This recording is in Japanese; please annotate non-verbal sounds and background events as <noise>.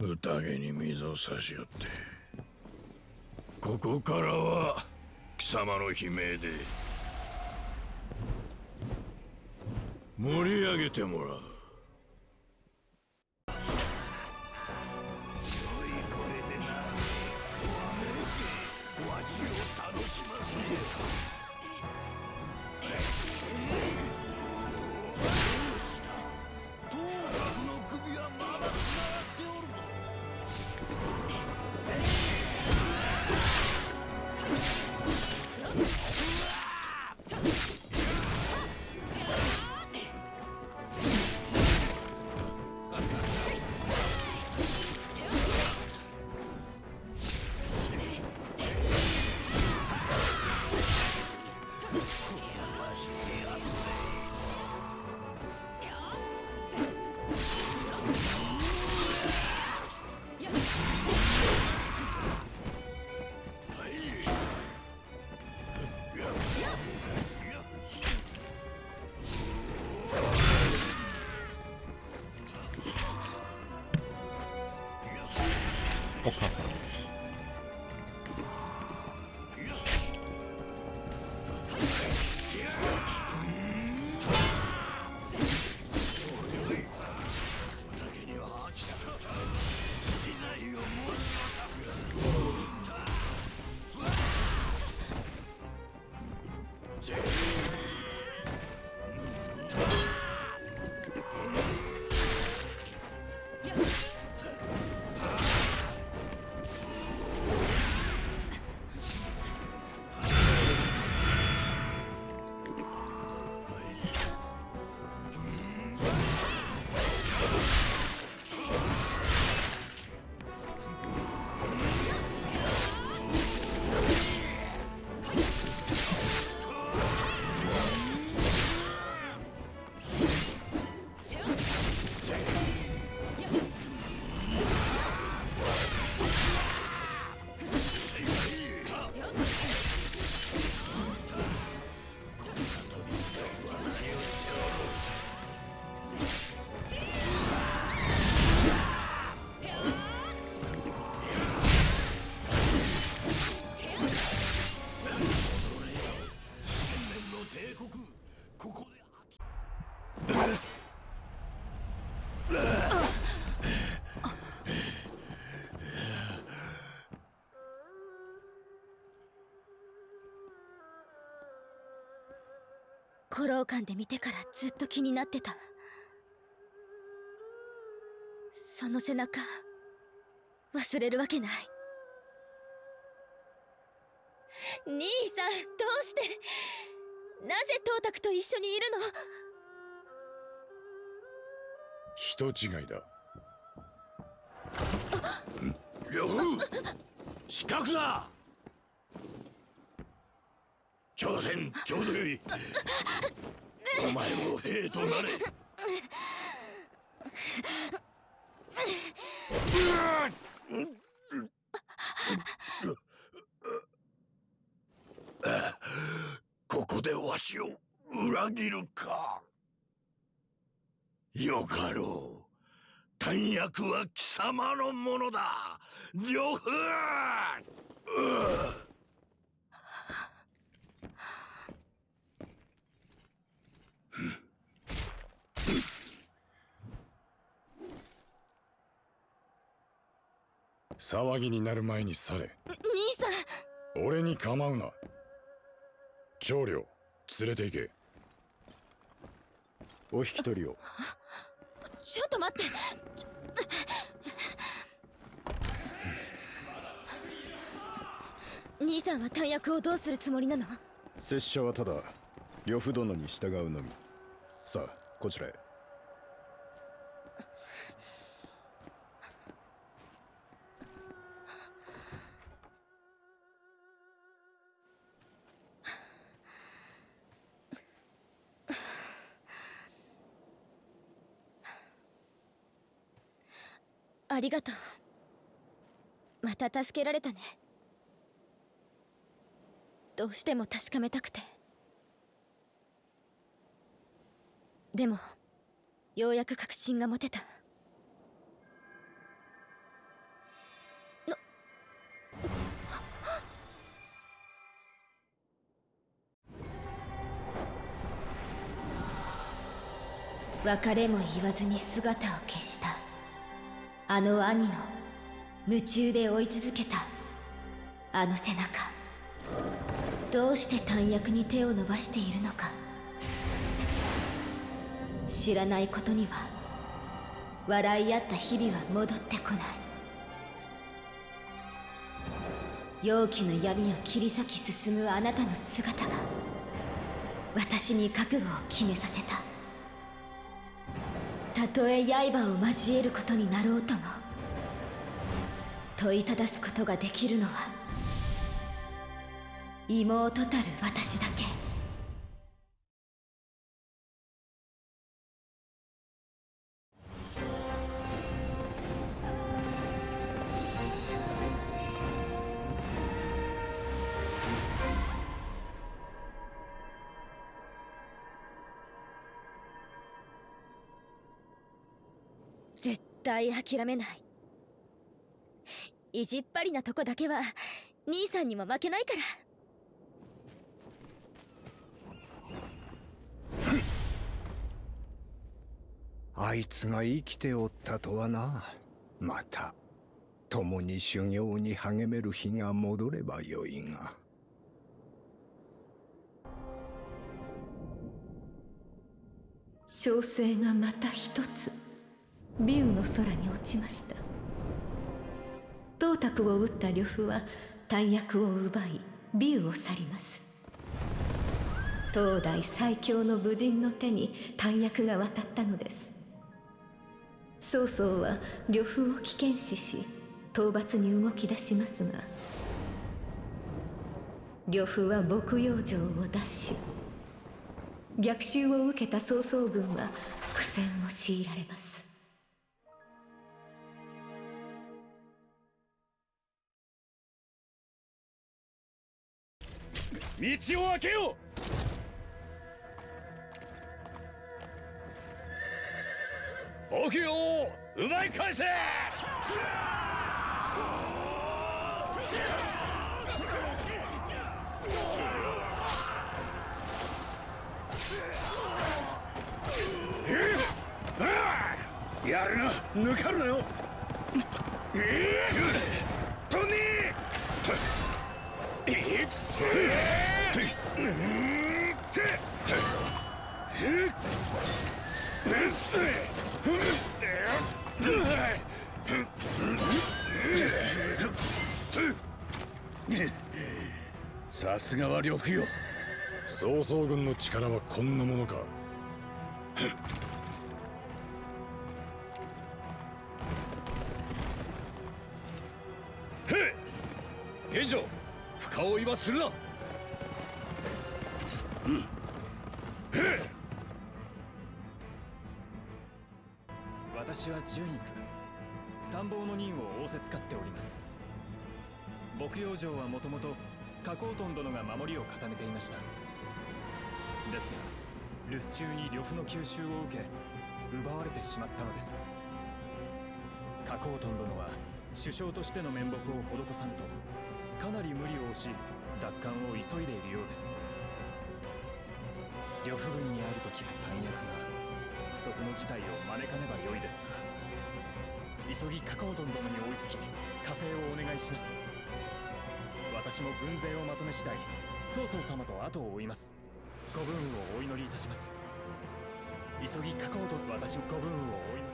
宴に水を差し寄って。ここからは貴様の悲鳴で盛り上げてもらう。古老館で見てからずっと気になってた。その背中忘れるわけない。兄さんどうして？なぜ東卓と一緒にいる人の違いだ。呂布失格だ挑戦ちょうどよいお前も兵となれ！こ <laughs> こでわしを裏切るか。よかろう。弾薬は貴様のものだ。呂布騒ぎになる前に去れ。兄さん。俺に構うな。長領連れて行けお引き取りを。ちょっと待って。兄さんは弾薬をどうするつもりなの？拙者はただ呂布殿に従うのみ。さあこちらへありがとう。また助けられたね。どうしても確かめたくて。でもようやく確信が持てた。<gasps> 別れも言わずに姿を消した。あの兄の夢中で追い続けたあの背中。どうして短躍に手を伸ばしているのか。知らないことには笑い合った日々は戻ってこない。容器の闇を切り裂き進むあなたの姿が私に覚悟を決めさせた。たとえ刃を交えることになろうとも問いただすことができるのは妹たる私だけ。対諦めない。意地っ張りなとこだけは兄さんにも負けないから。あいつが生きておったとはな。また共に修行に励める日が戻ればよいが。小生がまた一つビューの空に落ちました。董卓を撃った呂布は大役を奪いビューを去ります。当代最強の武人の手に大役が渡ったのです。曹操は呂布を危険視し討伐に動き出しますが呂布は牧羊城を奪取。逆襲を受けた曹操軍は苦戦を強いられます。道を開けよ！う奥よ奪い返せ！やるな抜かるなよ！トニーさすがは呂布よ曹操軍の力はこんなものか。深追いはするな。私は順位区参謀の任を仰せ使っております。牧羊城はもともと加工トン殿が守りを固めていました。ですが留守中に呂布の吸収を受け奪われてしまったのです。加工トン殿は首相としての面目を施さんとかなり無理を押し奪還を急いでいるようです。呂布軍にあると聞く弾薬が不測の事態を招かねばよいですが急ぎカカオドン殿に追いつき加勢をお願いします。私も軍勢をまとめ次第曹操様と後を追います。ご分をお祈りいたします。急ぎカカオドン私ご分をお祈り。